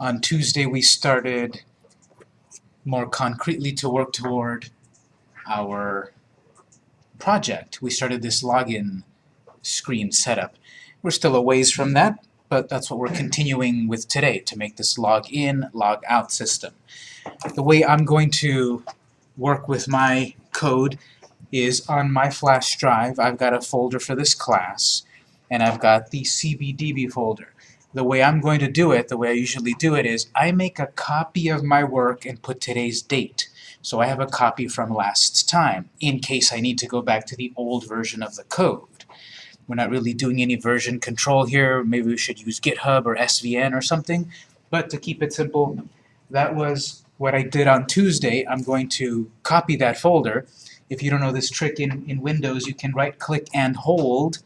On Tuesday, we started more concretely to work toward our project. We started this login screen setup. We're still a ways from that, but that's what we're continuing with today, to make this log in, log out system. The way I'm going to work with my code is on my flash drive, I've got a folder for this class, and I've got the CBDB folder. The way I'm going to do it, the way I usually do it, is I make a copy of my work and put today's date. So I have a copy from last time, in case I need to go back to the old version of the code. We're not really doing any version control here, maybe we should use GitHub or SVN or something, but to keep it simple, that was what I did on Tuesday. I'm going to copy that folder. If you don't know this trick in, in Windows, you can right-click and hold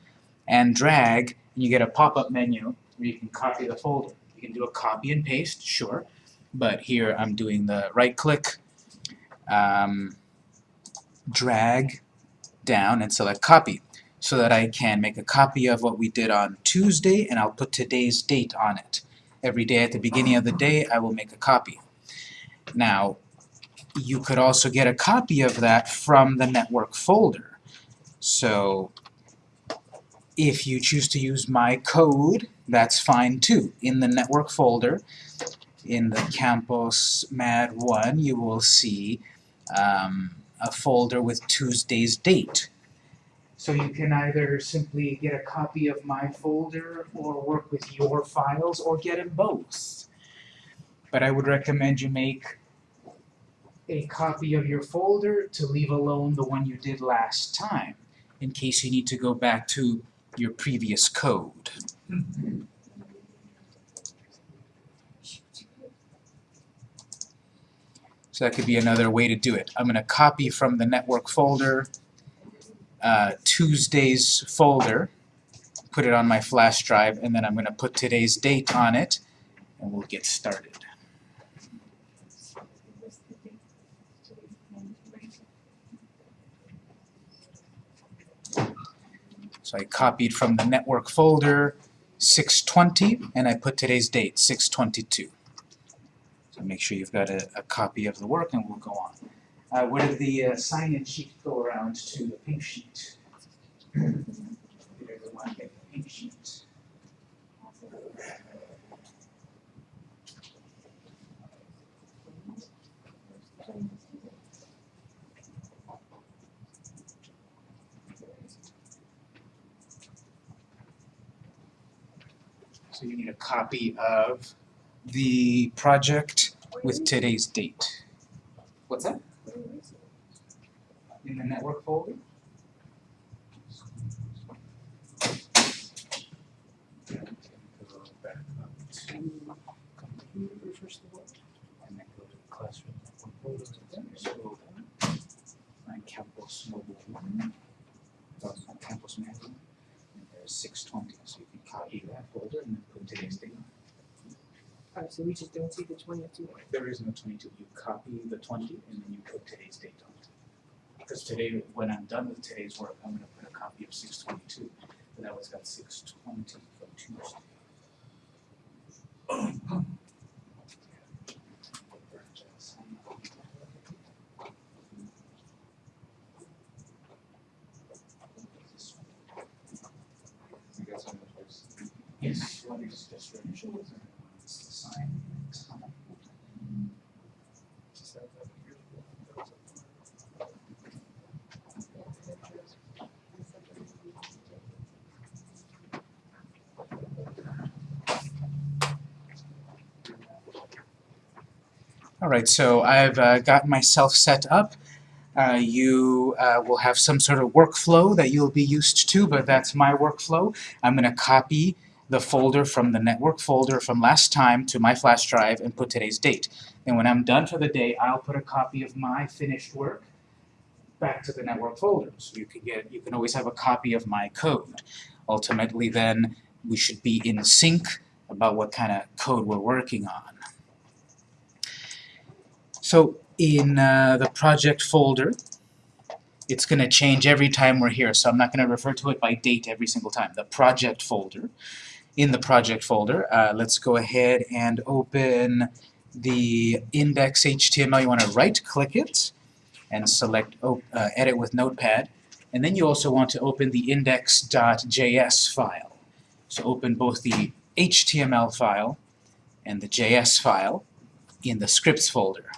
and drag, and you get a pop-up menu where you can copy the folder. You can do a copy and paste, sure, but here I'm doing the right-click, um, drag down and select copy so that I can make a copy of what we did on Tuesday and I'll put today's date on it. Every day at the beginning of the day I will make a copy. Now you could also get a copy of that from the network folder. So if you choose to use my code, that's fine too. In the network folder, in the Campus Mad 1, you will see um, a folder with Tuesday's date. So you can either simply get a copy of my folder or work with your files or get them both. But I would recommend you make a copy of your folder to leave alone the one you did last time in case you need to go back to your previous code. So that could be another way to do it. I'm going to copy from the network folder uh, Tuesday's folder, put it on my flash drive, and then I'm going to put today's date on it, and we'll get started. So I copied from the network folder 620, and I put today's date, 622. So make sure you've got a, a copy of the work, and we'll go on. Uh, where did the uh, sign-in sheet go around to the pink sheet? Did everyone get the pink sheet? So you need a copy of the project with today's date. What's that? In the network folder? Campus Mobile One, uh, Campus Mobile, and there's six twenty, so you copy that folder and then put today's date. Alright, so we just don't see the twenty two. There is no twenty-two, you copy the twenty and then you put today's date on it. Because today, when I'm done with today's work, I'm gonna put a copy of six twenty-two, but that was got six twenty for Tuesday. Yes, what is just registration, it's the sign, it's on. Alright, so I've uh, got myself set up. Uh, you uh, will have some sort of workflow that you'll be used to, but that's my workflow. I'm going to copy the folder from the network folder from last time to my flash drive and put today's date. And when I'm done for the day, I'll put a copy of my finished work back to the network folder. So you can get, you can always have a copy of my code. Ultimately then, we should be in sync about what kind of code we're working on. So in uh, the project folder, it's going to change every time we're here, so I'm not going to refer to it by date every single time. The project folder, in the project folder. Uh, let's go ahead and open the index.html. You want to right-click it and select uh, Edit with Notepad. And then you also want to open the index.js file. So open both the HTML file and the JS file in the scripts folder.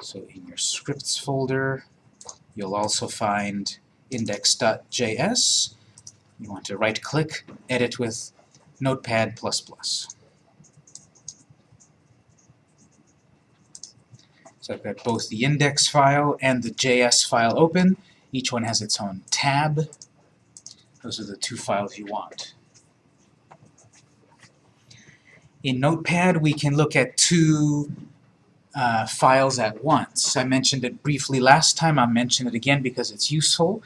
So in your scripts folder, you'll also find index.js. You want to right-click, edit with Notepad++. So I've got both the index file and the JS file open. Each one has its own tab. Those are the two files you want. In Notepad, we can look at two uh, files at once. I mentioned it briefly last time. I'll mention it again because it's useful.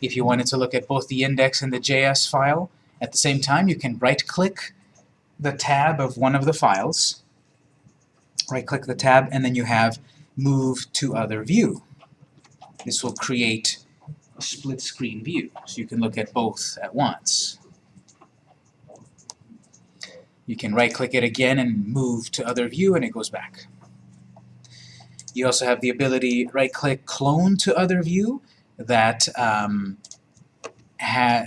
If you wanted to look at both the index and the JS file at the same time, you can right-click the tab of one of the files. Right-click the tab, and then you have Move to Other View. This will create a split screen view, so you can look at both at once. You can right-click it again and move to Other View, and it goes back. You also have the ability right-click Clone to Other View that um,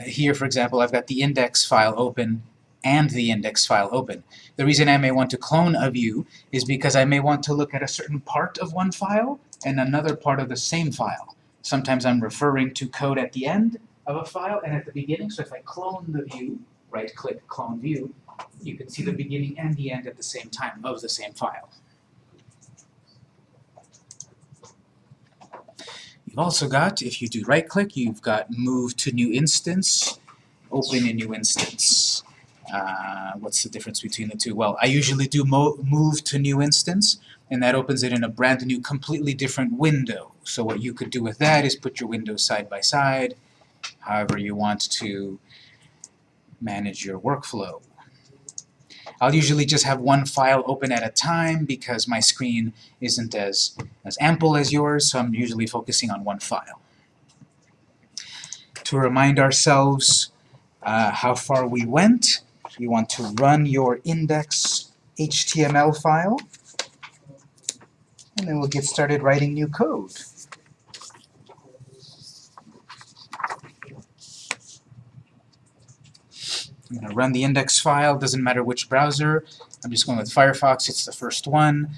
here, for example, I've got the index file open and the index file open. The reason I may want to clone a view is because I may want to look at a certain part of one file and another part of the same file. Sometimes I'm referring to code at the end of a file and at the beginning, so if I clone the view, right-click Clone View, you can see the beginning and the end at the same time of the same file. You've also got, if you do right-click, you've got Move to New Instance, Open a New Instance. Uh, what's the difference between the two? Well, I usually do mo Move to New Instance, and that opens it in a brand new, completely different window. So what you could do with that is put your windows side by side, however you want to manage your workflow. I'll usually just have one file open at a time because my screen isn't as, as ample as yours, so I'm usually focusing on one file. To remind ourselves uh, how far we went, you want to run your index HTML file, and then we'll get started writing new code. I'm going to run the index file, doesn't matter which browser. I'm just going with Firefox, it's the first one.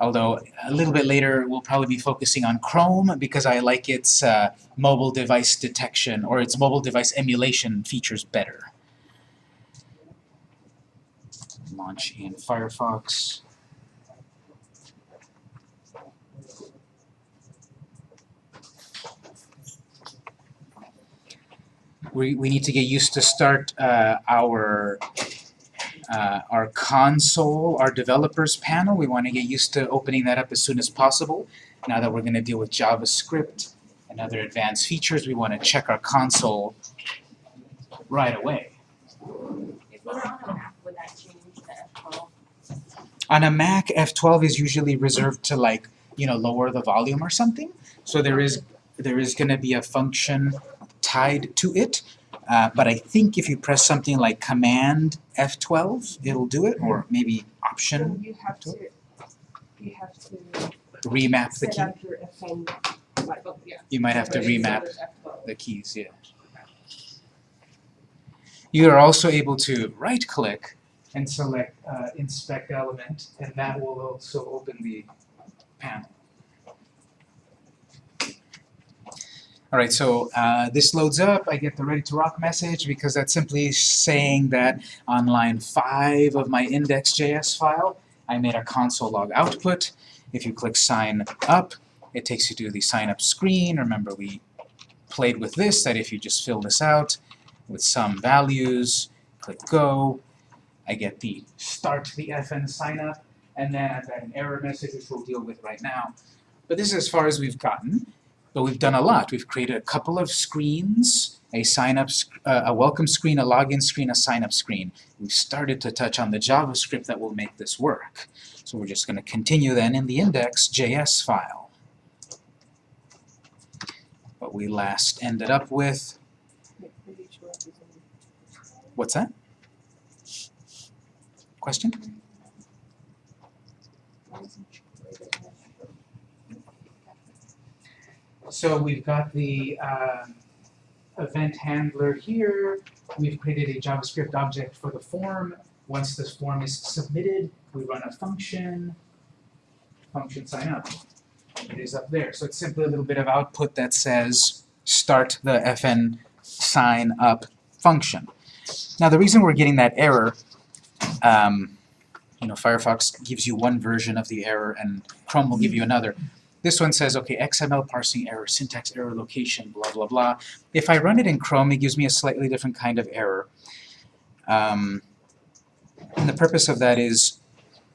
Although a little bit later we'll probably be focusing on Chrome because I like its uh, mobile device detection or its mobile device emulation features better. Launch in Firefox. We, we need to get used to start uh, our uh, our console, our developers panel. We want to get used to opening that up as soon as possible. Now that we're going to deal with JavaScript and other advanced features, we want to check our console right away. On a Mac, F12 is usually reserved to like, you know, lower the volume or something. So there is there is going to be a function tied to it. Uh, but I think if you press something like Command F12, it'll do it, or maybe Option. So you have to, you have to remap the key. up your FN, like, oh, yeah. You might have to remap the keys, yeah. You are also able to right-click and select uh, Inspect Element, and that will also open the panel. Alright, so uh, this loads up, I get the ready to rock message because that's simply saying that on line 5 of my index.js file, I made a console log output. If you click sign up, it takes you to the sign up screen. Remember we played with this, that if you just fill this out with some values, click go, I get the start the FN sign up, and then I've got an error message which we'll deal with right now. But this is as far as we've gotten. But we've done a lot. We've created a couple of screens, a sign-up, uh, a welcome screen, a login screen, a sign-up screen. We've started to touch on the JavaScript that will make this work. So we're just going to continue then in the index.js file. What we last ended up with What's that? Question? So we've got the um, event handler here. We've created a JavaScript object for the form. Once this form is submitted, we run a function, function sign up. It is up there. So it's simply a little bit of output that says start the fn sign up function. Now the reason we're getting that error, um, you know, Firefox gives you one version of the error and Chrome will give you another. This one says, okay, XML parsing error, syntax error, location, blah, blah, blah. If I run it in Chrome, it gives me a slightly different kind of error. Um, and the purpose of that is,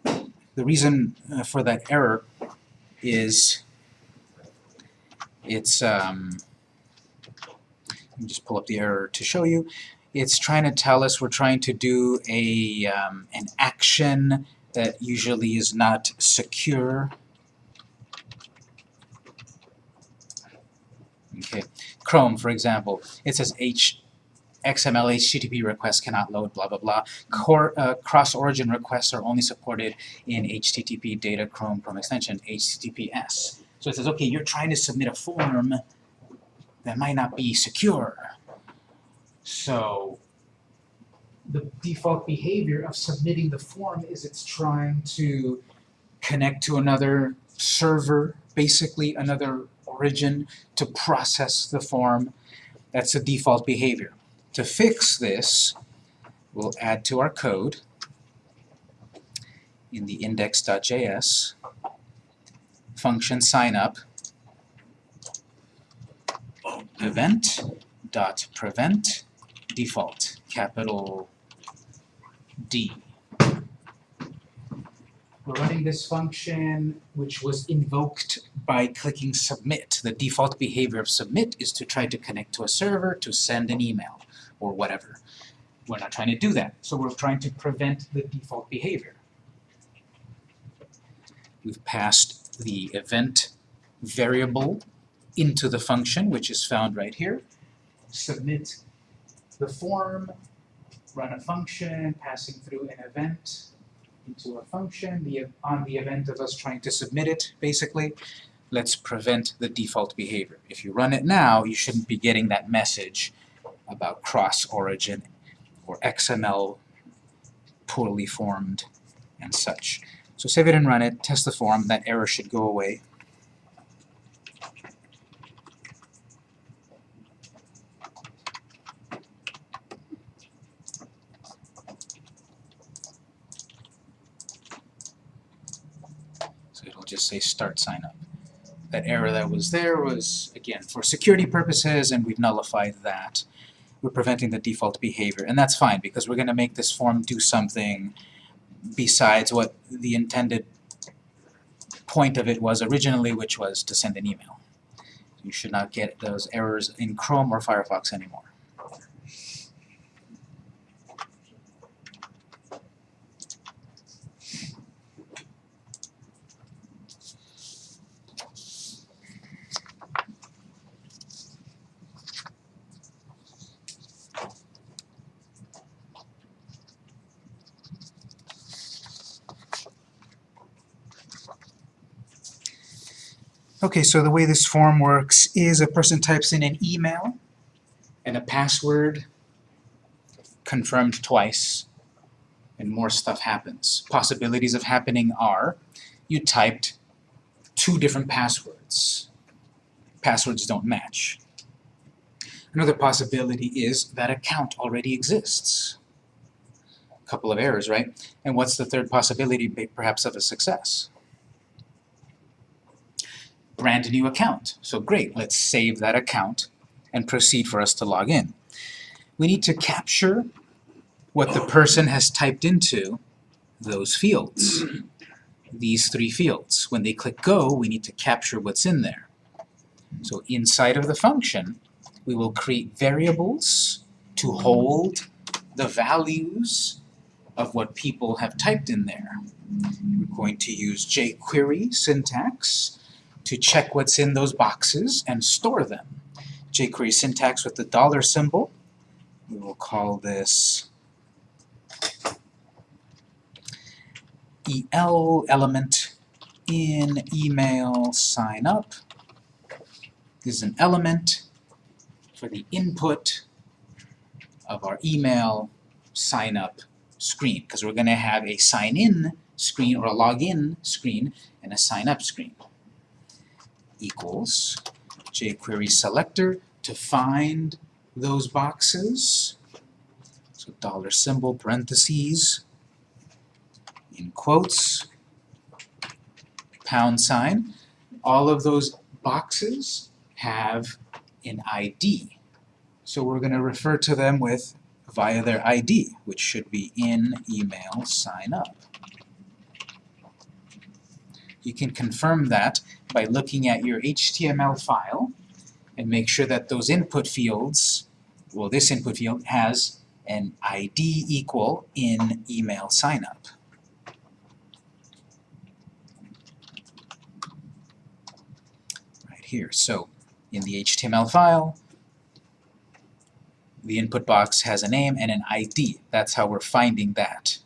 the reason uh, for that error is, it's, um, let me just pull up the error to show you. It's trying to tell us we're trying to do a, um, an action that usually is not secure. Okay, Chrome, for example, it says H XML HTTP requests cannot load, blah, blah, blah. Uh, cross-origin requests are only supported in HTTP data Chrome Chrome extension, HTTPS. So it says, okay, you're trying to submit a form that might not be secure. So the default behavior of submitting the form is it's trying to connect to another server, basically another origin, to process the form. That's the default behavior. To fix this, we'll add to our code in the index.js function signup event dot prevent default capital D. We're running this function which was invoked by clicking submit. The default behavior of submit is to try to connect to a server to send an email or whatever. We're not trying to do that, so we're trying to prevent the default behavior. We've passed the event variable into the function, which is found right here. Submit the form, run a function, passing through an event into a function, the, on the event of us trying to submit it, basically. Let's prevent the default behavior. If you run it now, you shouldn't be getting that message about cross-origin or XML poorly formed and such. So save it and run it, test the form, that error should go away. Say start sign up. That error that was there was, again, for security purposes, and we've nullified that. We're preventing the default behavior, and that's fine, because we're going to make this form do something besides what the intended point of it was originally, which was to send an email. You should not get those errors in Chrome or Firefox anymore. Okay, so the way this form works is a person types in an email and a password confirmed twice, and more stuff happens. Possibilities of happening are you typed two different passwords. Passwords don't match. Another possibility is that account already exists. A couple of errors, right? And what's the third possibility, perhaps, of a success? Brand new account. So great, let's save that account and proceed for us to log in. We need to capture what the person has typed into those fields, these three fields. When they click go, we need to capture what's in there. So inside of the function, we will create variables to hold the values of what people have typed in there. We're going to use jQuery syntax to check what's in those boxes and store them. jQuery syntax with the dollar symbol. We will call this EL element in email sign up. This is an element for the input of our email sign up screen because we're going to have a sign in screen or a login screen and a sign up screen equals jQuery selector to find those boxes. So dollar symbol parentheses in quotes pound sign. All of those boxes have an ID so we're going to refer to them with via their ID, which should be in email sign up. You can confirm that by looking at your HTML file and make sure that those input fields, well this input field has an ID equal in email signup. Right here. So in the HTML file, the input box has a name and an ID. That's how we're finding that.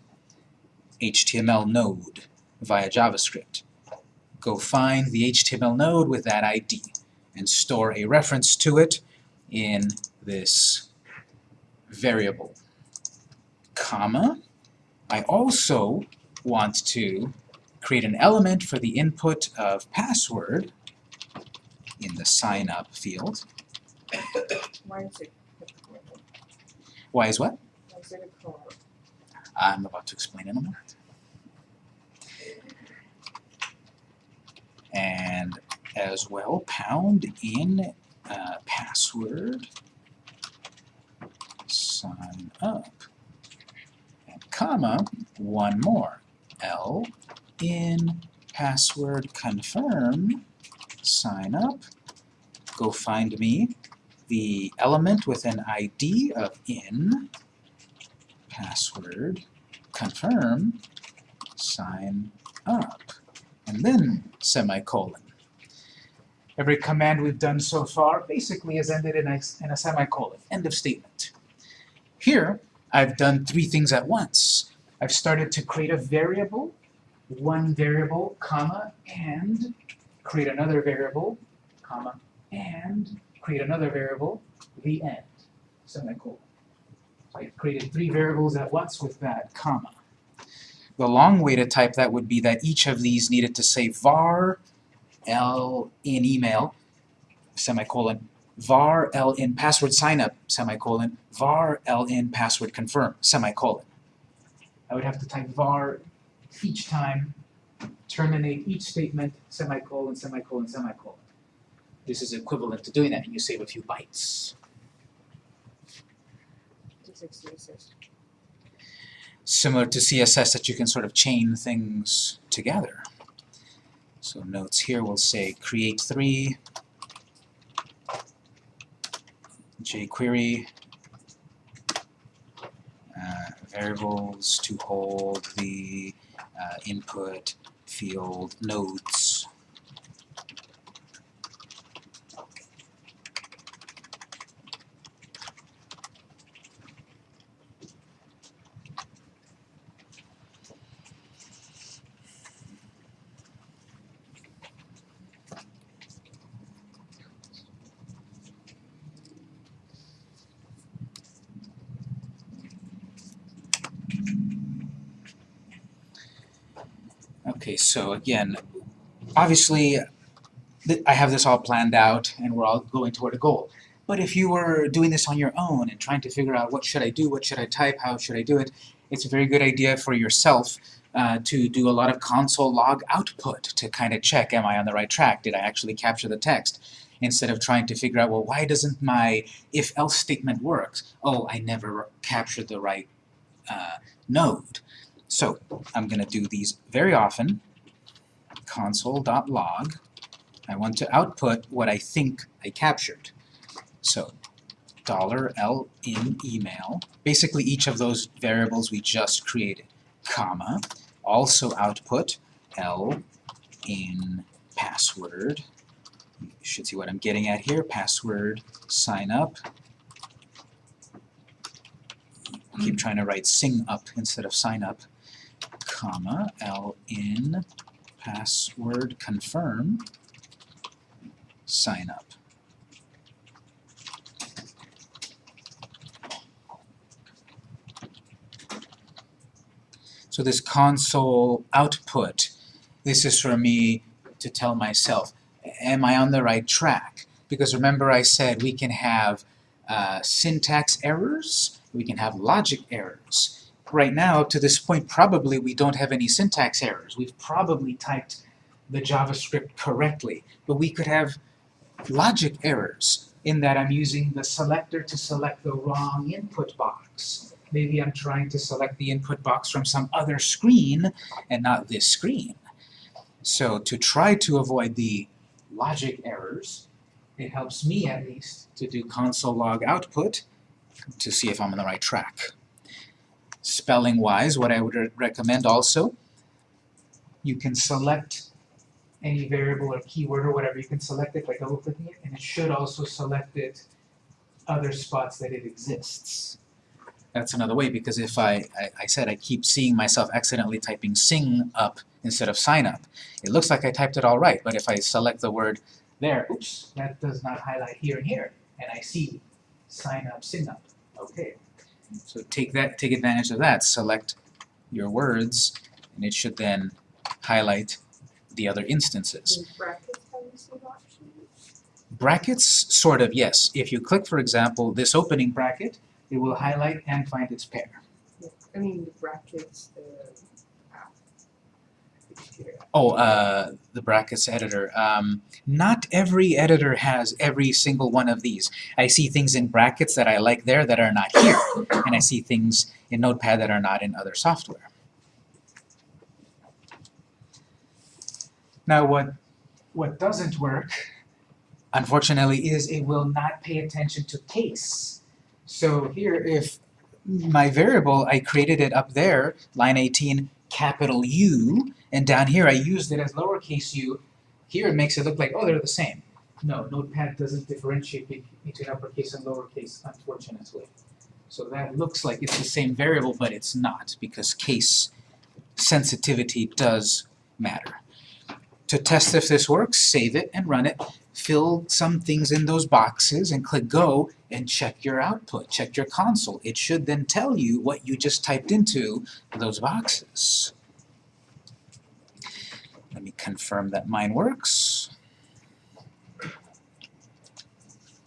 HTML node via JavaScript. Go find the HTML node with that ID and store a reference to it in this variable. Comma. I also want to create an element for the input of password in the sign up field. Why is it? Why is what? Why is it? I'm about to explain in a moment. And as well, pound in uh, password sign up. And comma, one more. L in password confirm sign up. Go find me the element with an ID of in password confirm sign up and then semicolon. Every command we've done so far basically has ended in a, in a semicolon, end of statement. Here, I've done three things at once. I've started to create a variable, one variable, comma, and create another variable, comma, and create another variable, the end, semicolon. So I created three variables at once with that comma. The long way to type that would be that each of these needed to say var l in email, semicolon, var l in password signup, semicolon, var l in password confirm, semicolon. I would have to type var each time, terminate each statement, semicolon, semicolon, semicolon. This is equivalent to doing that, and you save a few bytes. Similar to CSS that you can sort of chain things together. So notes here will say create three, jQuery, uh, variables to hold the uh, input field nodes. Okay, so again, obviously, I have this all planned out and we're all going toward a goal. But if you were doing this on your own and trying to figure out what should I do, what should I type, how should I do it, it's a very good idea for yourself uh, to do a lot of console log output to kind of check, am I on the right track? Did I actually capture the text? Instead of trying to figure out, well, why doesn't my if-else statement work? Oh, I never captured the right uh, node. So I'm going to do these very often. Console.log. I want to output what I think I captured. So $L in email, basically each of those variables we just created, comma, also output L in password. You should see what I'm getting at here, password sign up. Keep trying to write sing up instead of sign up comma, ln password confirm, sign up. So this console output, this is for me to tell myself, am I on the right track? Because remember I said we can have uh, syntax errors, we can have logic errors. Right now, up to this point, probably we don't have any syntax errors. We've probably typed the JavaScript correctly, but we could have logic errors in that I'm using the selector to select the wrong input box. Maybe I'm trying to select the input box from some other screen and not this screen. So to try to avoid the logic errors, it helps me at least to do console log output to see if I'm on the right track. Spelling-wise, what I would re recommend also, you can select any variable or keyword or whatever, you can select it by double-clicking it, and it should also select it other spots that it exists. That's another way, because if I, I, I said I keep seeing myself accidentally typing sing up instead of sign up, it looks like I typed it all right, but if I select the word there, oops, that does not highlight here and here, and I see sign up, sing up. Okay, so take that, take advantage of that. Select your words, and it should then highlight the other instances. Brackets, have you seen options? Brackets, sort of, yes. If you click, for example, this opening bracket, it will highlight and find its pair. I mean, the brackets, the. Oh, uh, the brackets editor. Um, not every editor has every single one of these. I see things in brackets that I like there that are not here, and I see things in Notepad that are not in other software. Now what, what doesn't work, unfortunately, is it will not pay attention to case. So here, if my variable, I created it up there, line 18, capital U, and down here I used it as lowercase u, here it makes it look like, oh, they're the same. No, Notepad doesn't differentiate between uppercase and lowercase, unfortunately. So that looks like it's the same variable, but it's not, because case sensitivity does matter. To test if this works, save it and run it, fill some things in those boxes, and click Go, and check your output, check your console. It should then tell you what you just typed into those boxes. Let me confirm that mine works.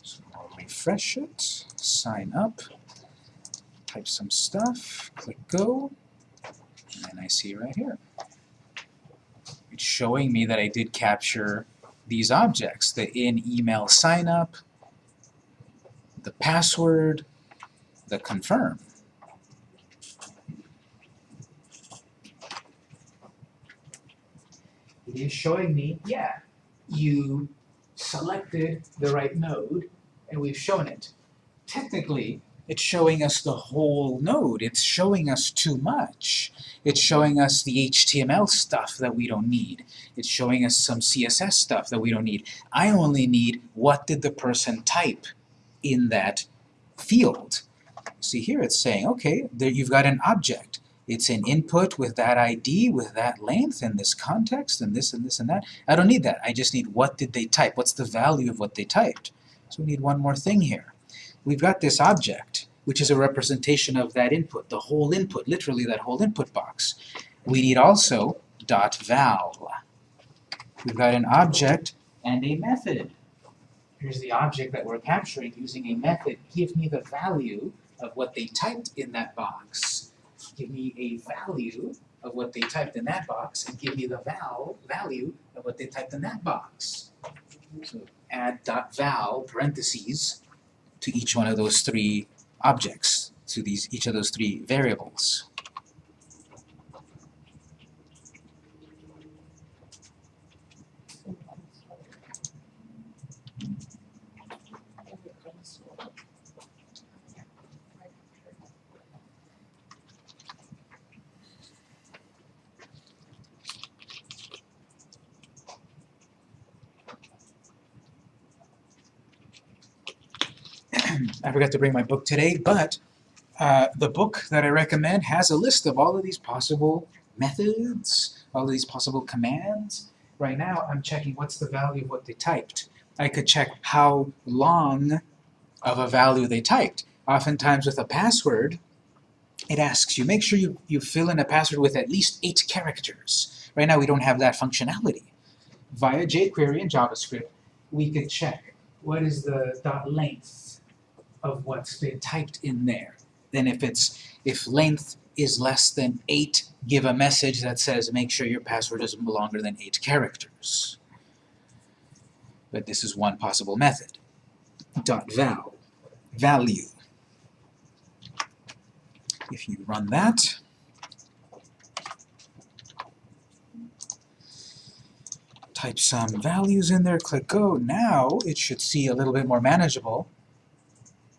So I'll refresh it, sign up, type some stuff, click Go, and I see right here. It's showing me that I did capture these objects, the in email sign up, the password, the confirm. It is showing me, yeah, you selected the right node, and we've shown it. Technically, it's showing us the whole node. It's showing us too much. It's showing us the HTML stuff that we don't need. It's showing us some CSS stuff that we don't need. I only need what did the person type in that field. See here it's saying, okay, there you've got an object. It's an input with that ID, with that length, and this context, and this and this and that. I don't need that. I just need what did they type. What's the value of what they typed? So we need one more thing here. We've got this object, which is a representation of that input, the whole input, literally that whole input box. We need also dot val. We've got an object and a method. Here's the object that we're capturing using a method. Give me the value of what they typed in that box. Give me a value of what they typed in that box, and give me the val value of what they typed in that box. So add dot val parentheses to each one of those three objects, to these each of those three variables. I forgot to bring my book today, but uh, the book that I recommend has a list of all of these possible methods, all of these possible commands. Right now, I'm checking what's the value of what they typed. I could check how long of a value they typed. Oftentimes with a password, it asks you, make sure you, you fill in a password with at least eight characters. Right now we don't have that functionality. Via jQuery and JavaScript, we could check what is the dot length of what's been typed in there. Then if it's if length is less than eight, give a message that says make sure your password is longer than eight characters. But this is one possible method. Dot val, value. If you run that, type some values in there, click go. Now it should see a little bit more manageable.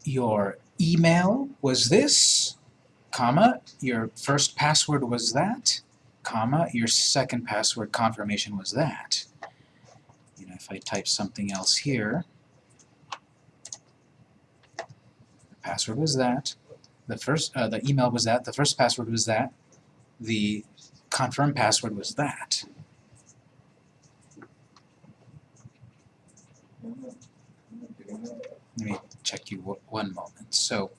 Your email was this, comma, your first password was that, comma, your second password confirmation was that. You know, if I type something else here, the password was that, the first, uh, the email was that, the first password was that, the confirmed password was that. Let me check you one moment. So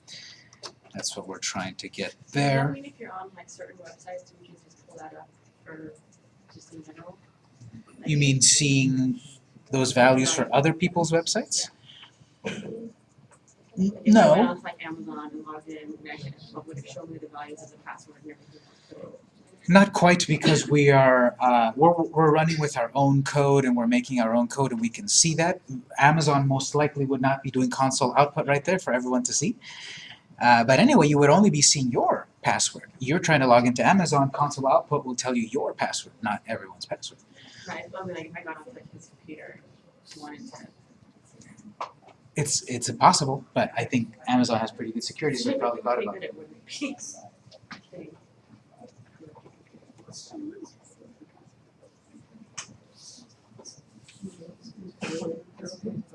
that's what we're trying to get there. mean if you're on like certain websites, we can just pull that up for just in general? Like, You mean seeing those values for other people's websites? N- If I went No, on like Amazon and logged in, and I could, what would it show me the values of the password and everything else? Not quite because we are, uh, we're, we're running with our own code and we're making our own code and we can see that. Amazon most likely would not be doing console output right there for everyone to see. Uh, but anyway, you would only be seeing your password. You're trying to log into Amazon, console output will tell you your password, not everyone's password. Right, I mean, like if I got like his computer. It's, it's impossible, but I think Amazon has pretty good security, so they probably thought about it. It Okay. You.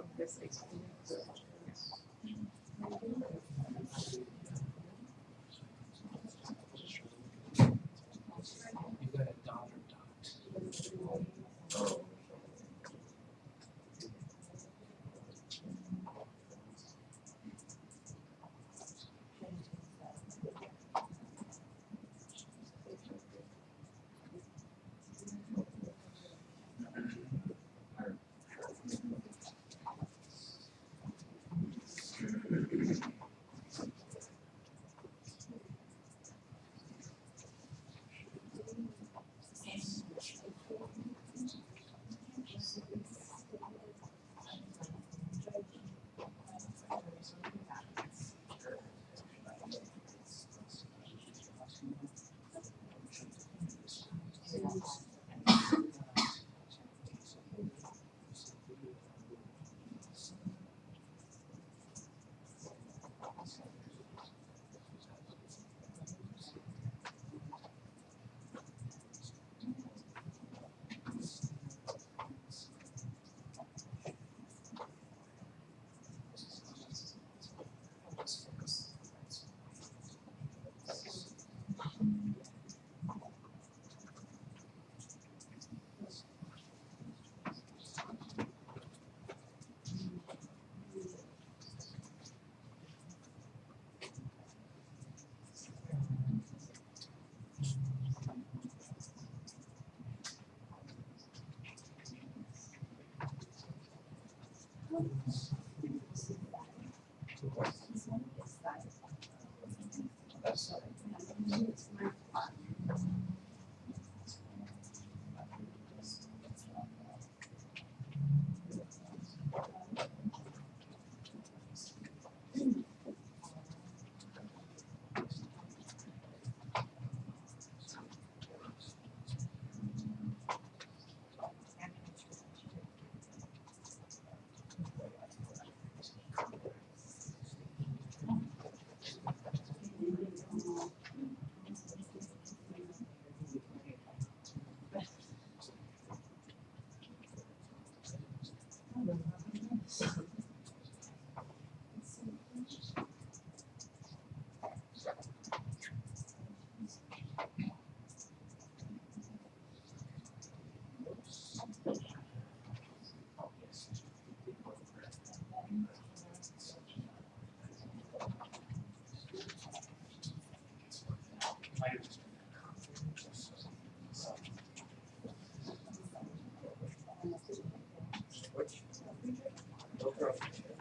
públicos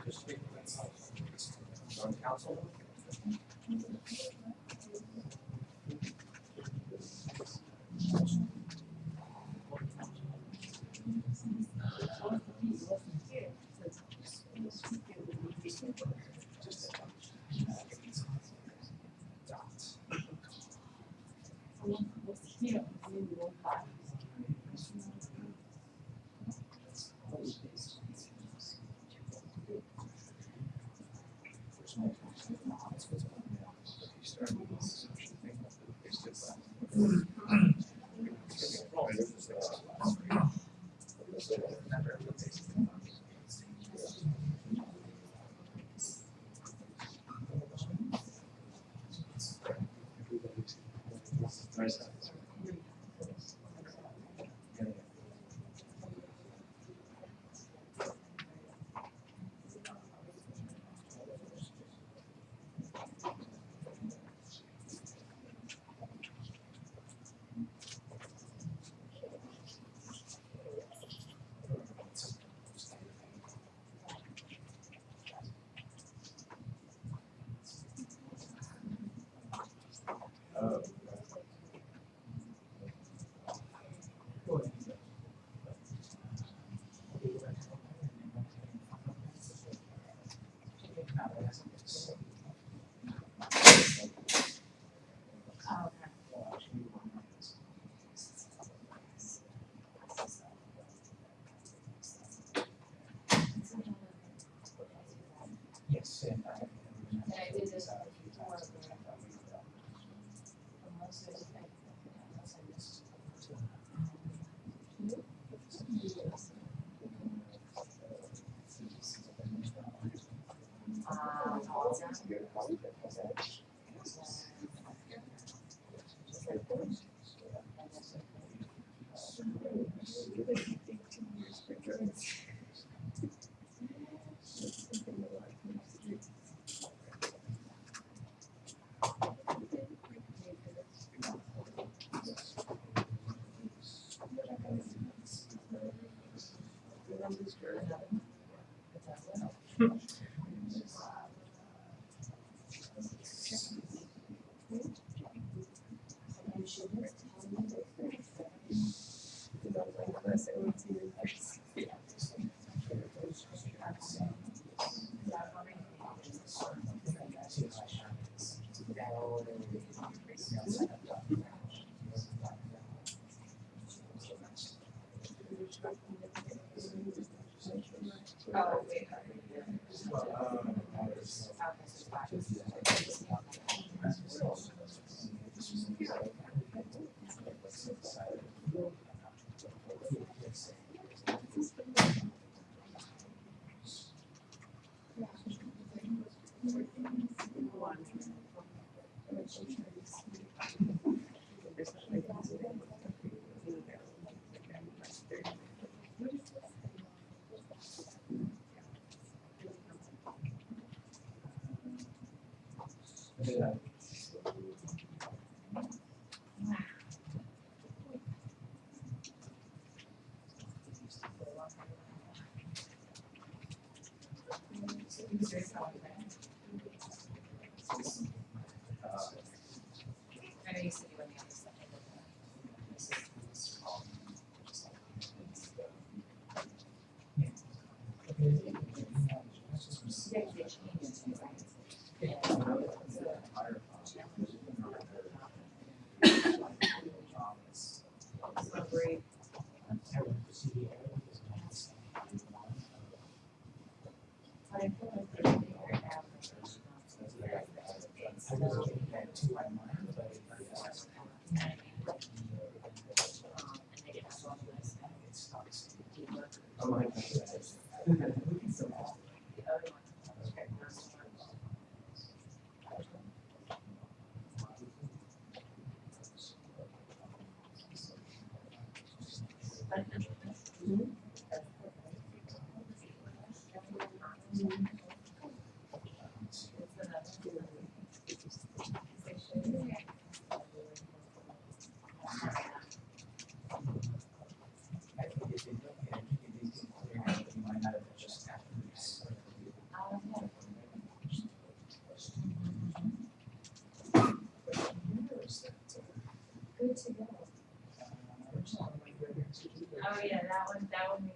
Just speak on council. this more yourself. to another. down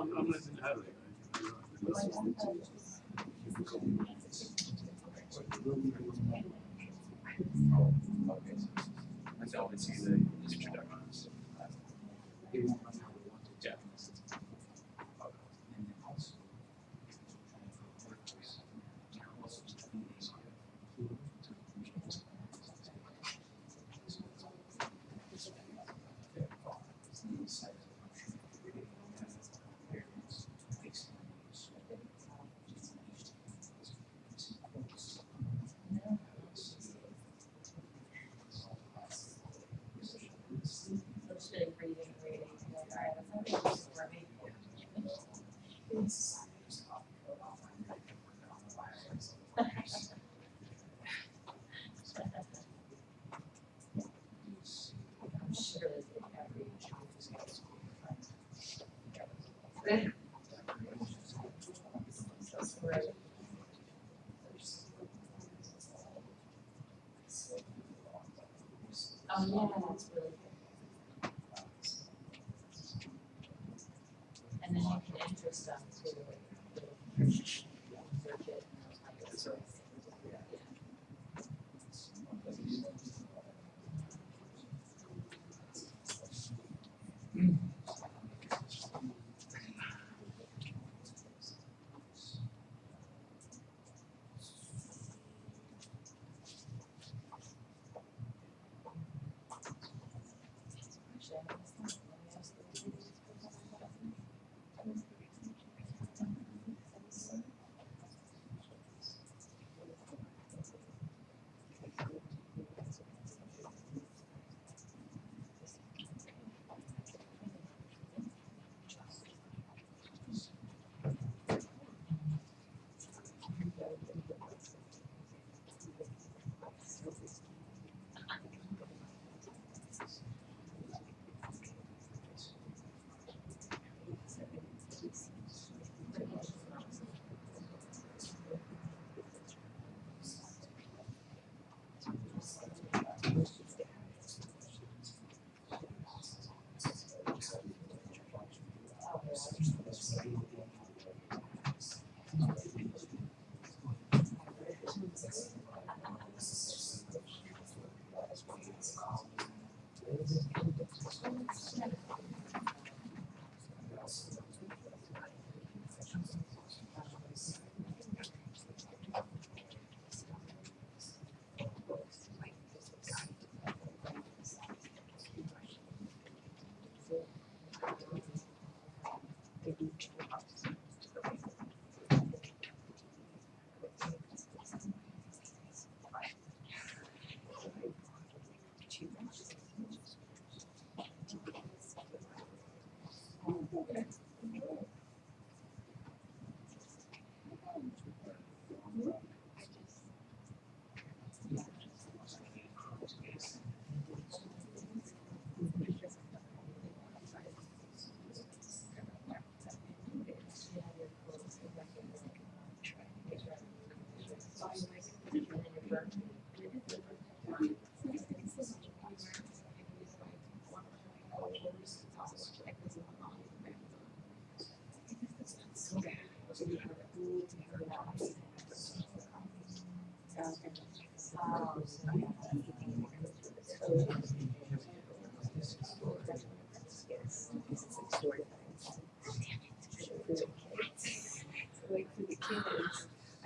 I'm, I'm listening to Heather. Oh, okay. So, that's all see the introduction.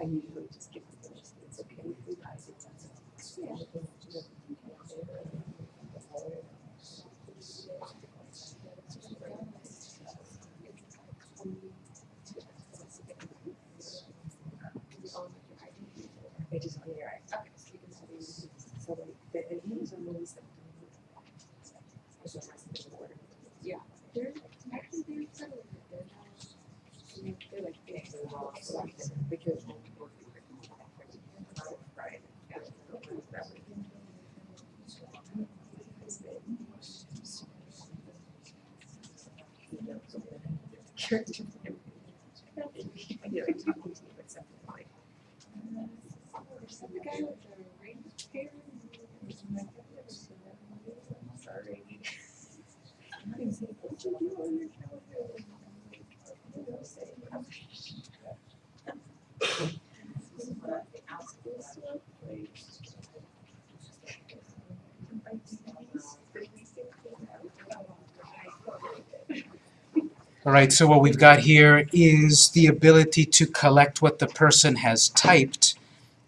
I usually just give them, just, it's okay, we guys, it's. It is on your right. Okay, so you like, and he was on the list. Yeah, they're, actually, they're settled, they're now, they're like, big, because. Right, yeah. I feel like talking to you, but something like. The guy with the ring I'm sorry. He's like, "What'd you do on your calendar?" You know, say, "I'm All right, so what we've got here is the ability to collect what the person has typed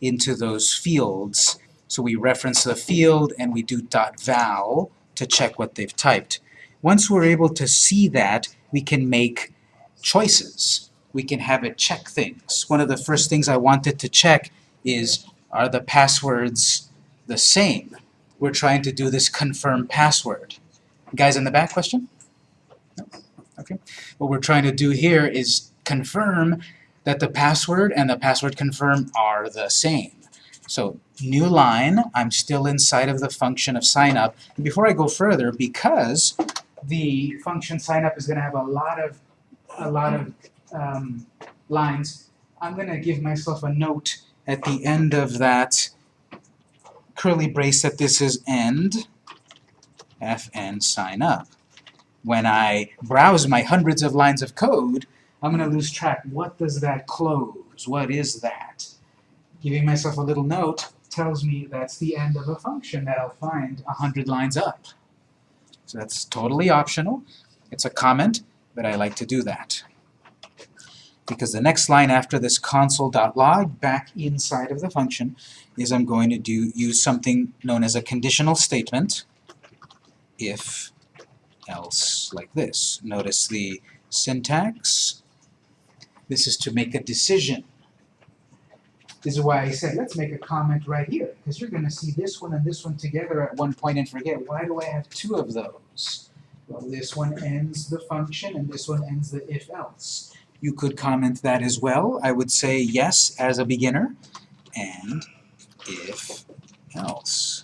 into those fields. So we reference the field and we do .val to check what they've typed. Once we're able to see that, we can make choices. We can have it check things. One of the first things I wanted to check is, are the passwords the same? We're trying to do this confirm password. Guys in the back, question? No? Okay. What we're trying to do here is confirm that the password and the password confirm are the same. So new line, I'm still inside of the function of sign up. And before I go further, because the function sign up is going to have a lot of a lot of um, lines, I'm going to give myself a note at the end of that curly brace that this is end fn sign up. When I browse my hundreds of lines of code, I'm going to lose track. What does that close? What is that? Giving myself a little note tells me that's the end of a function that I'll find a hundred lines up. So that's totally optional. It's a comment, but I like to do that. Because the next line after this console.log back inside of the function is I'm going to do use something known as a conditional statement if else like this. Notice the syntax. This is to make a decision. This is why I said, let's make a comment right here, because you're going to see this one and this one together at one point and forget, why do I have two of those? Well, this one ends the function and this one ends the if-else. You could comment that as well. I would say yes as a beginner, and if else.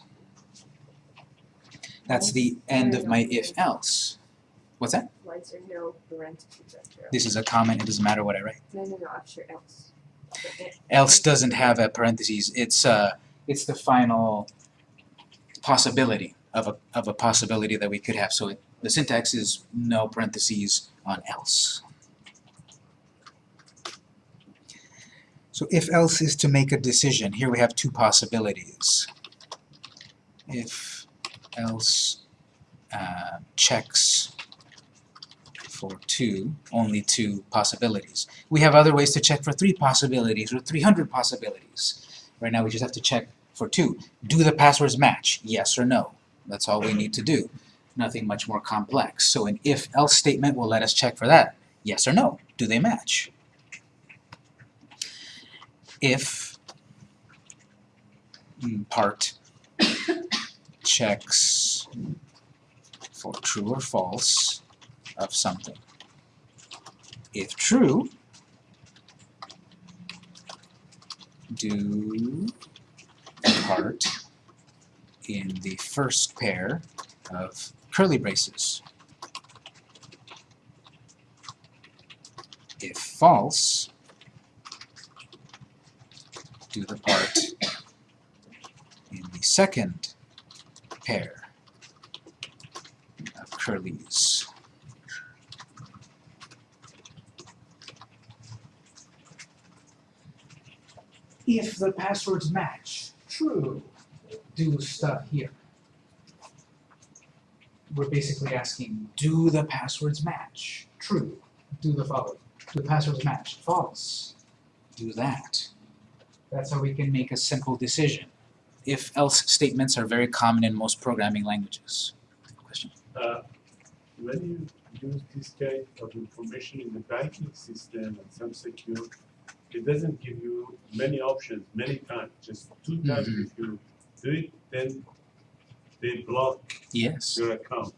That's the end of my if-else. What's that? Why is no parentheses? This is a comment, it doesn't matter what I write. No, no, no, else. Else doesn't have a parentheses, it's uh it's the final possibility of a of a possibility that we could have. So it, the syntax is no parentheses on else. So if else is to make a decision, here we have two possibilities. If else uh, checks for two, only two possibilities. We have other ways to check for three possibilities or 300 possibilities. Right now we just have to check for two. Do the passwords match? Yes or no. That's all we need to do. Nothing much more complex. So an if-else statement will let us check for that. Yes or no. Do they match? If mm, part checks for true or false of something. If true, do part in the first pair of curly braces. If false, do the part in the second pair of curlies. If the passwords match, true. do stuff here. We're basically asking, do the passwords match? True. Do the following. Do the passwords match? False. Do that. That's how we can make a simple decision. If-else statements are very common in most programming languages. Question? Uh, when you use this kind of information in the banking system and some secure, it doesn't give you many options, many times, just two times Mhm. if you do it, then they block Yes. your account.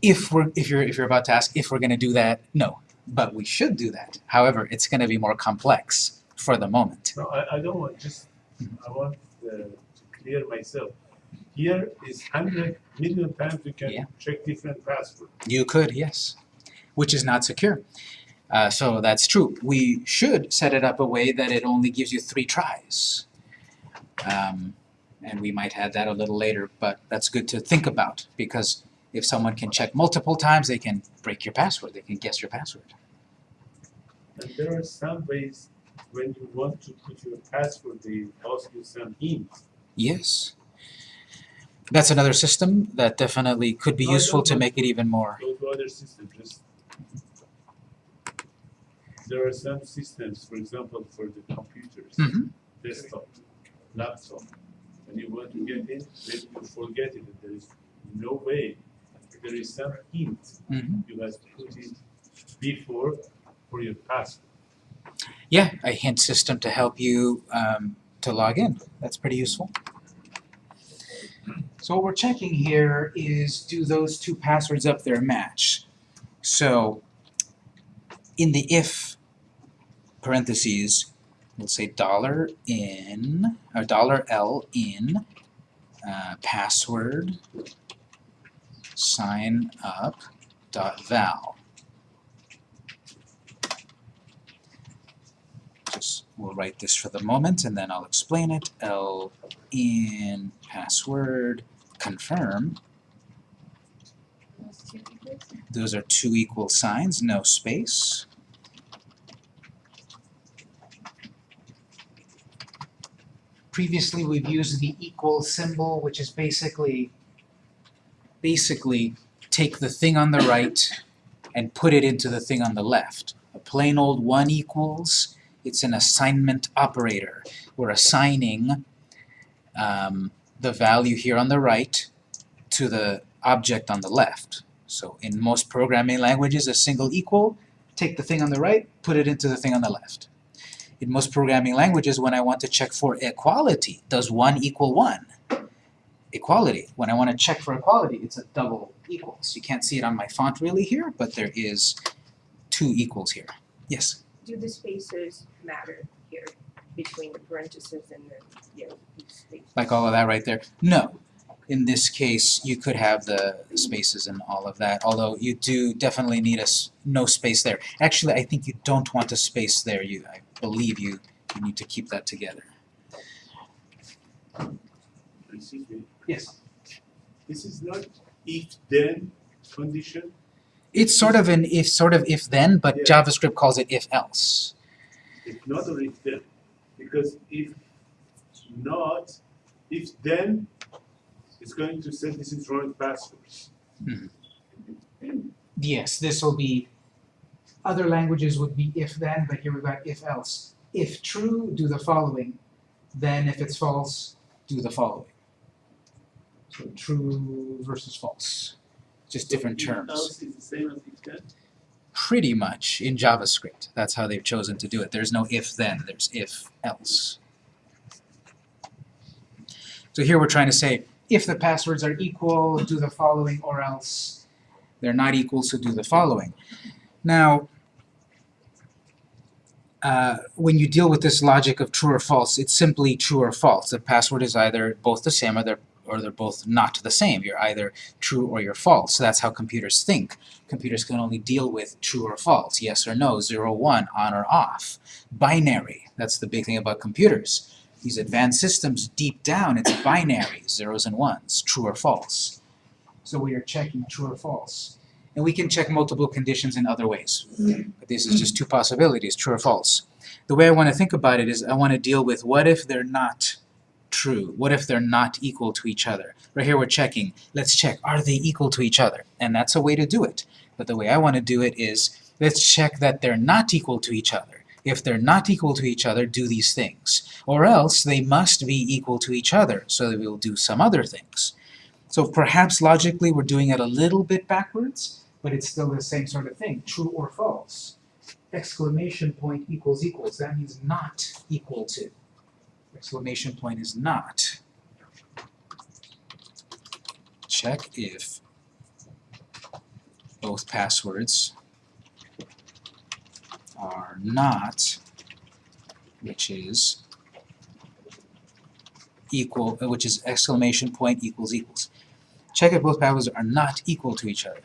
If we're, if you're, if you're about to ask if we're gonna do that, no. But we should do that. However, it's gonna be more complex for the moment. No, I, I don't want, just, I want uh, to clear myself. Here is hundred million times you Yeah. can check different passwords. You could, yes, which is not secure. Uh, so that's true. We should set it up a way that it only gives you three tries. Um, and we might add that a little later, but that's good to think about because if someone can check multiple times, they can break your password, they can guess your password. And there are some ways when you want to put your password, they ask you some hints. Yes. That's another system that definitely could be No, useful to make it even more. Go to other systems, just. There are some systems, for example, for the computers, Mhm. desktop, laptop. When you want to get in, maybe you forget it, there is no way. There is some hint Mhm. you have to put it before for your password. Yeah, a hint system to help you um, to log in. That's pretty useful. So what we're checking here is do those two passwords up there match? So in the if parentheses, we'll say dollar in or dollar L in uh, password sign up dot val. just we'll write this for the moment and then I'll explain it. L in password confirm. Those two equals? Those are two equal signs, no space. Previously we've used the equal symbol which is basically basically take the thing on the right and put it into the thing on the left. A plain old one equals it's an assignment operator. We're assigning um, the value here on the right to the object on the left. So in most programming languages, a single equal, take the thing on the right, put it into the thing on the left. In most programming languages, when I want to check for equality, does 1 equal 1? Equality. When I want to check for equality, it's a double equals. You can't see it on my font really here, but there is two equals here. Yes? Do the spaces matter here between the parentheses and the, you know, space? like all of that right there? No. In this case, you could have the spaces and all of that, although you do definitely need a s- no space there. Actually, I think you don't want a space there. You, I believe you, you need to keep that together. Excuse me, Yes. this is not if-then condition, It's sort of an if, sort of if-then, but Yeah. JavaScript calls it if-else. It's not or if-then. Because if not, if-then, it's going to say this is wrong passwords. Hmm. Yes, this will be, other languages would be if-then, but here we've got if-else. If true, do the following. Then if it's false, do the following. So true versus false. Just different terms. Else is the same as if-then? Pretty much in JavaScript. That's how they've chosen to do it. There's no if-then, there's if-else. So here we're trying to say, if the passwords are equal, do the following, or else they're not equal, so do the following. Now, uh, when you deal with this logic of true or false, it's simply true or false. The password is either both the same or they're, or they're both not the same. You're either true or you're false. So that's how computers think. Computers can only deal with true or false, yes or no, zero, one, on or off. Binary, that's the big thing about computers. These advanced systems, deep down, it's binary, zeros and ones, true or false. So we are checking true or false. And we can check multiple conditions in other ways. But this is just two possibilities, true or false. The way I want to think about it is I want to deal with what if they're not true? What if they're not equal to each other? Right here we're checking. Let's check, are they equal to each other? And that's a way to do it. But the way I want to do it is, let's check that they're not equal to each other. If they're not equal to each other, do these things. Or else they must be equal to each other, so that we'll do some other things. So perhaps logically we're doing it a little bit backwards, but it's still the same sort of thing, true or false. Exclamation point equals equals, that means not equal to. Exclamation point is not. Check if both passwords are not, which is equal, uh, which is exclamation point equals equals. Check if both passwords are not equal to each other.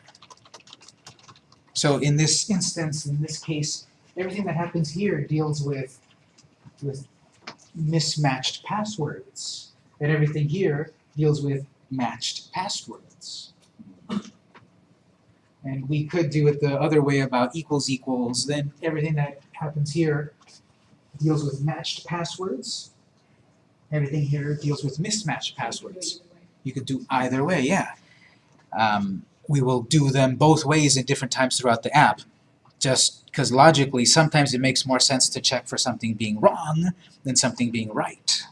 So in this instance, in this case, everything that happens here deals with, with mismatched passwords. And everything here deals with matched passwords. And we could do it the other way about equals equals, then everything that happens here deals with matched passwords. Everything here deals with mismatched passwords. You could do either way, yeah. Um, we will do them both ways at different times throughout the app, just because logically sometimes it makes more sense to check for something being wrong than something being right.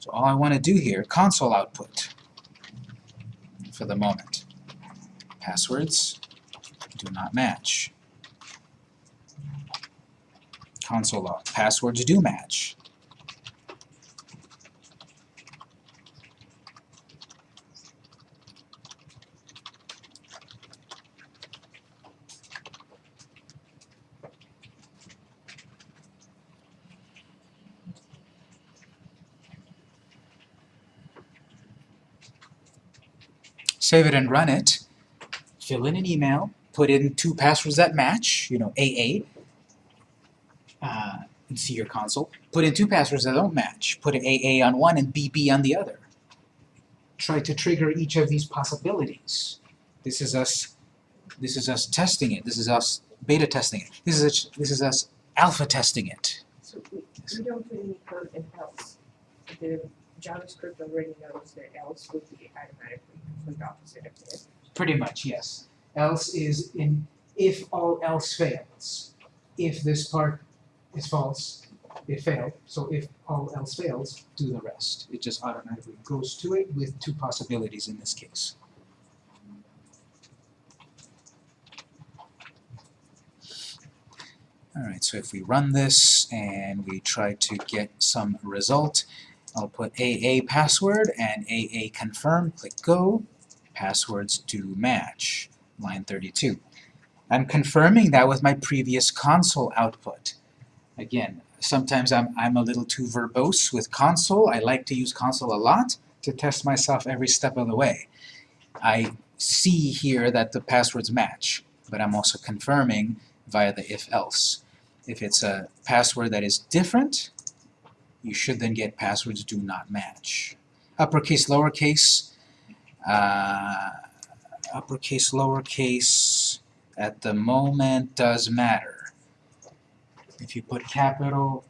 So all I want to do here, console output for the moment. Passwords do not match. Console log. Passwords do match. Save it and run it, fill in an email, put in two passwords that match, you know, AA, uh, and see your console. Put in two passwords that don't match. Put AA on one and BB on the other. Try to trigger each of these possibilities. This is us. This is us testing it. This is us beta testing it. This is us, this is us alpha testing it. So we, we don't put any code in else. The JavaScript already knows that else would be automatically complete opposite of. Pretty much, yes. Else is in if all else fails. If this part is false, it failed. So if all else fails, do the rest. It just automatically goes to it with two possibilities in this case. Alright, so if we run this and we try to get some result, I'll put AA password and AA confirm, click go. Passwords do match. Line 32. I'm confirming that with my previous console output. Again, sometimes I'm, I'm a little too verbose with console. I like to use console a lot to test myself every step of the way. I see here that the passwords match, but I'm also confirming via the if-else. If it's a password that is different, you should then get passwords do not match. Uppercase, lowercase, uh, uppercase, lowercase, at the moment does matter. If you put capital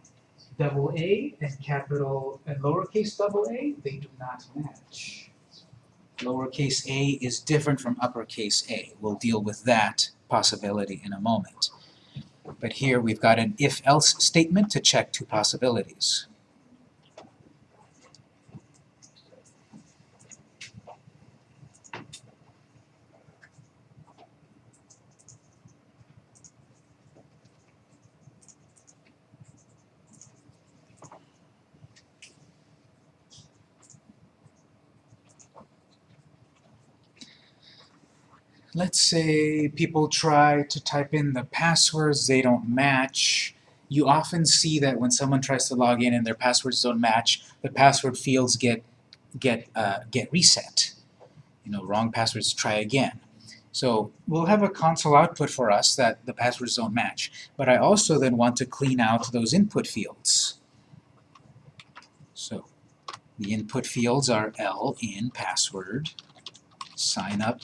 double A and capital and lowercase double a, they do not match. Lowercase a is different from uppercase a. We'll deal with that possibility in a moment. But here we've got an if-else statement to check two possibilities. Let's say people try to type in the passwords, they don't match. You often see that when someone tries to log in and their passwords don't match, the password fields get get uh, get reset. You know, wrong passwords, try again. So we'll have a console output for us that the passwords don't match. But I also then want to clean out those input fields. So the input fields are L in password, sign up,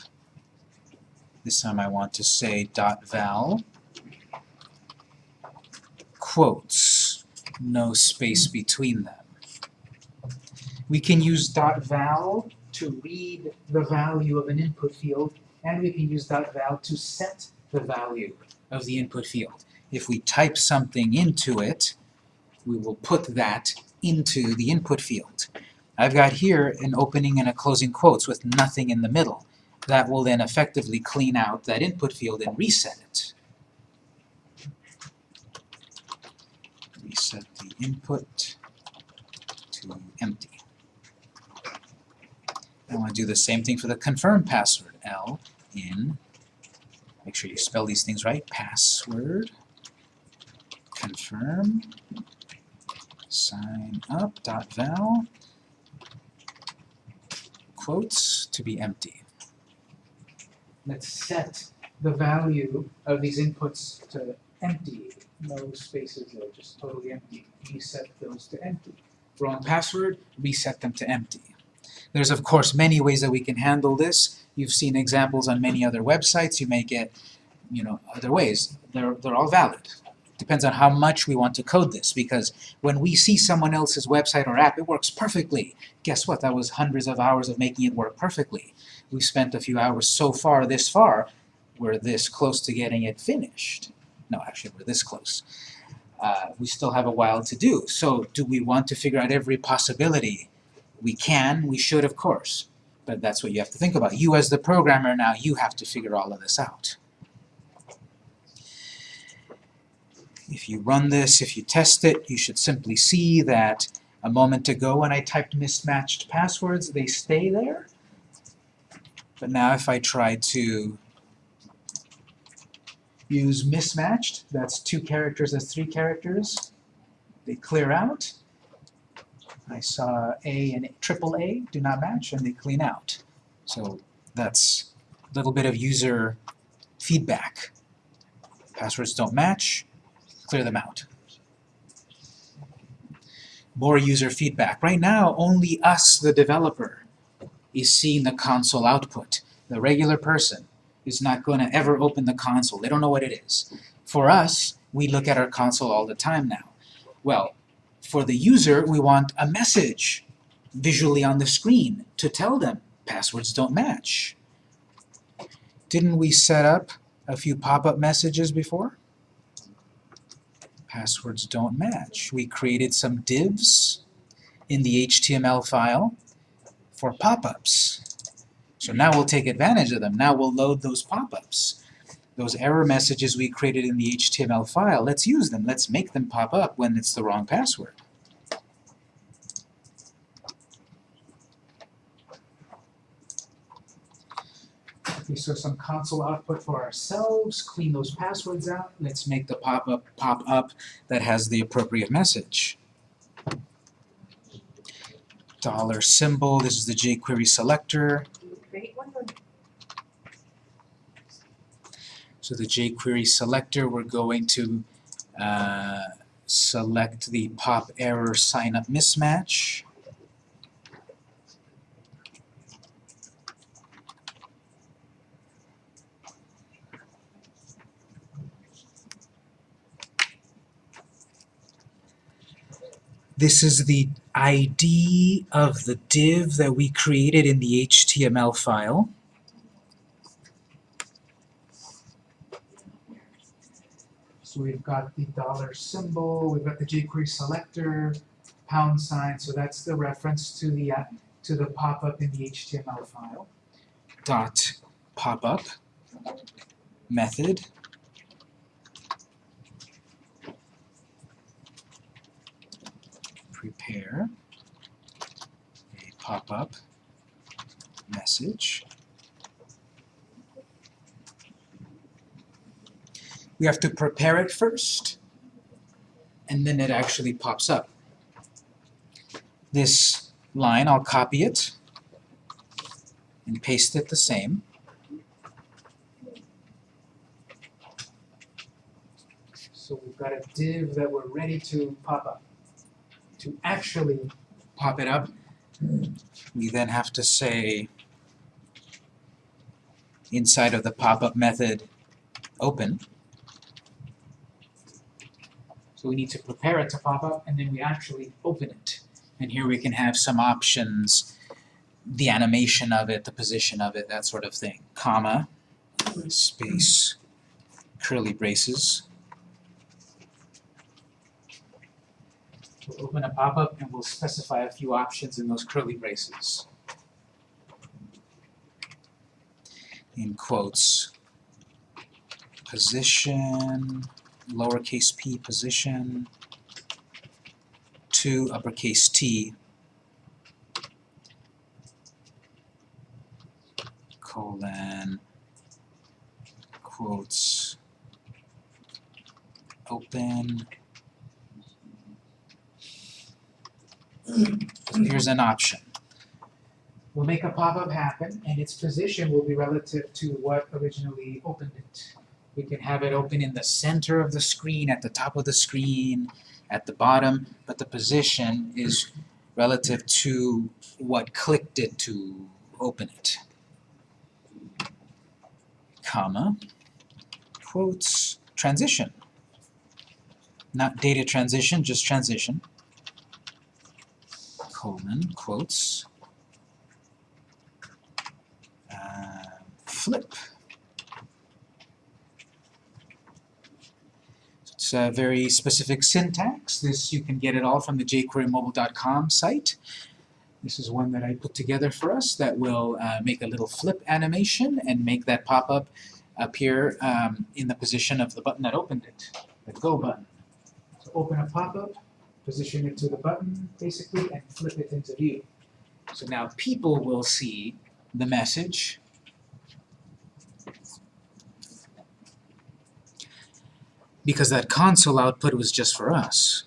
this time I want to say dot val quotes. no space between them. We can use .val to read the value of an input field, and we can use .val to set the value of the input field. If we type something into it, we will put that into the input field. I've got here an opening and a closing quotes with nothing in the middle. That will then effectively clean out that input field and reset it. Reset the input to empty. I want to do the same thing for the confirm password. L in, make sure you spell these things right, password, confirm, sign up, dot val, quotes to be empty. Let's set the value of these inputs to empty. No spaces there, just totally empty. Reset those to empty. Wrong password, reset them to empty. There's of course many ways that we can handle this. You've seen examples on many other websites. You may get, you know, other ways. They're, they're all valid. Depends on how much we want to code this, because when we see someone else's website or app, it works perfectly. Guess what? That was hundreds of hours of making it work perfectly. We've spent a few hours so far, this far, we're this close to getting it finished. No, actually, we're this close. Uh, we still have a while to do. So do we want to figure out every possibility? We can, we should, of course. But that's what you have to think about. You as the programmer now, you have to figure all of this out. If you run this, if you test it, you should simply see that a moment ago when I typed mismatched passwords, they stay there. But now if I try to use mismatched, that's two characters, that's three characters, they clear out. I saw A and triple A do not match, and they clean out. So that's a little bit of user feedback. Passwords don't match, clear them out. More user feedback. Right now, only us, the developer, is seeing the console output. The regular person is not going to ever open the console. They don't know what it is. For us, we look at our console all the time now. Well, for the user, we want a message visually on the screen to tell them passwords don't match. Didn't we set up a few pop-up messages before? Passwords don't match. We created some divs in the HTML file for pop-ups. So now we'll take advantage of them. Now we'll load those pop-ups. Those error messages we created in the HTML file, let's use them. Let's make them pop up when it's the wrong password. Okay, so some console output for ourselves, clean those passwords out. Let's make the pop-up pop up that has the appropriate message. Dollar symbol, this is the jQuery selector. So the jQuery selector, we're going to uh, select the pop error sign up mismatch. This is the ID of the div that we created in the HTML file. So we've got the dollar symbol, we've got the jQuery selector, pound sign, so that's the reference to the uh, to the pop-up in the HTML file. Dot pop-up method prepare a pop-up message. We have to prepare it first, and then it actually pops up. This line, I'll copy it and paste it the same. So we've got a div that we're ready to pop up. To actually pop it up, we then have to say inside of the pop-up method open So we need to prepare it to pop up, and then we actually open it. And here we can have some options, the animation of it, the position of it, that sort of thing. Comma, space, curly braces. We'll open a pop-up and we'll specify a few options in those curly braces. In quotes, position, lowercase p position, to uppercase T, colon, quotes, open, here's an option. We'll make a pop-up happen, and its position will be relative to what originally opened it. We can have it open in the center of the screen, at the top of the screen, at the bottom, but the position is relative to what clicked it to open it. Comma, quotes, transition. Not data transition, just transition colon, quotes, uh, flip. It's a very specific syntax. This, you can get it all from the jquerymobile.com site. This is one that I put together for us that will uh, make a little flip animation and make that pop-up appear um, in the position of the button that opened it, the Go button. So open a pop-up, position it to the button, basically, and flip it into view. So now people will see the message. Because that console output was just for us.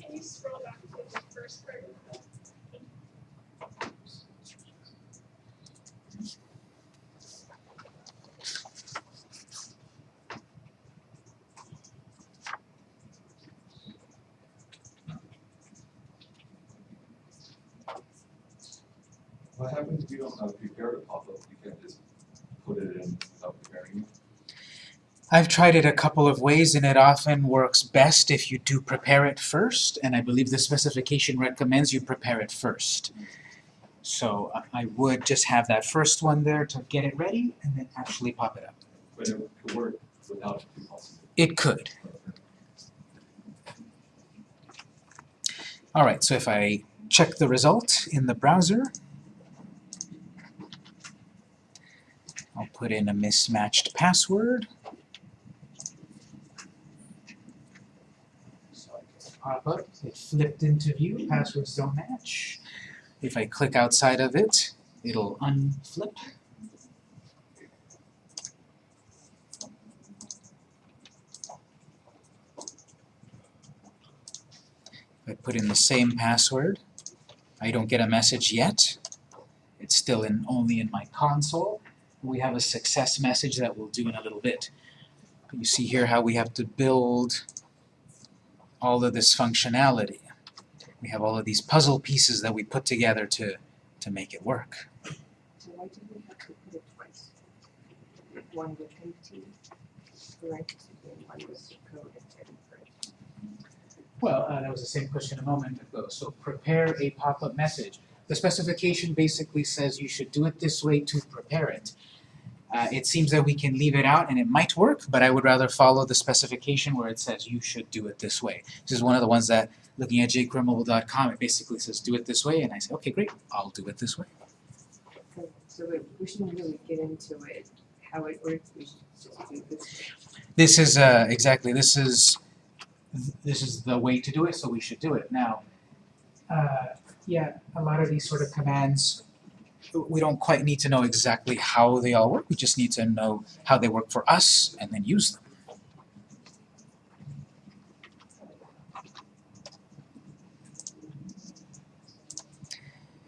Can you scroll back to the first paragraph? What happens if you don't have prepared a pop-up, you can't just put it in without preparing it? I've tried it a couple of ways and it often works best if you do prepare it first, and I believe the specification recommends you prepare it first. So I- I would just have that first one there to get it ready and then actually pop it up. But it could work without it. It could. Alright, so if I check the result in the browser, I'll put in a mismatched password. A pop-up, it flipped into view, passwords don't match. If I click outside of it, it'll unflip. I put in the same password, I don't get a message yet. It's still in only in my console. We have a success message that we'll do in a little bit. You see here how we have to build all of this functionality. We have all of these puzzle pieces that we put together to, to make it work. So why did we have to put it twice? One with empty parentheses and one with code and parentheses. Well, uh, that was the same question a moment ago. So prepare a pop-up message. The specification basically says you should do it this way to prepare it. Uh, it seems that we can leave it out and it might work, but I would rather follow the specification where it says you should do it this way. This is one of the ones that, looking at jquerymobile.com, it basically says do it this way, and I say, okay, great, I'll do it this way. So- So we- we shouldn't really get into it, how it works, we should just do this. This is, uh, exactly, this is, this is the way to do it, so we should do it. Now, uh, yeah, a lot of these sort of commands, we don't quite need to know exactly how they all work, we just need to know how they work for us and then use them.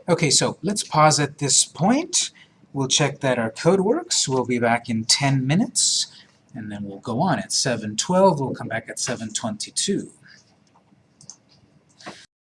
Okay, so let's pause at this point. We'll check that our code works. We'll be back in 10 minutes. And then we'll go on at seven twelve, we'll come back at seven twenty-two.